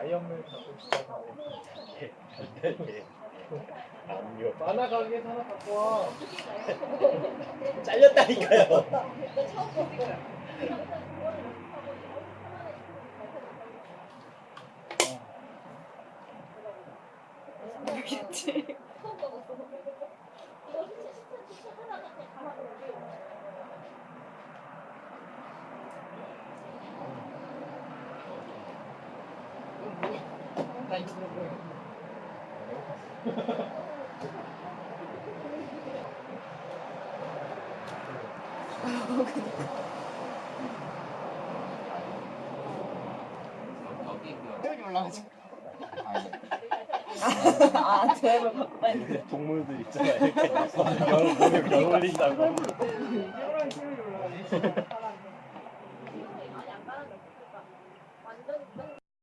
아이언맨 갖고 싶다는데 예. 압류. 만화 가게에서 하나 갖고 와 잘렸다니까요. 모르겠지. 올라가지. 아, 제발 가까이. 동물들 있잖아. 이렇게 열 몸에 별 올린다고. 완전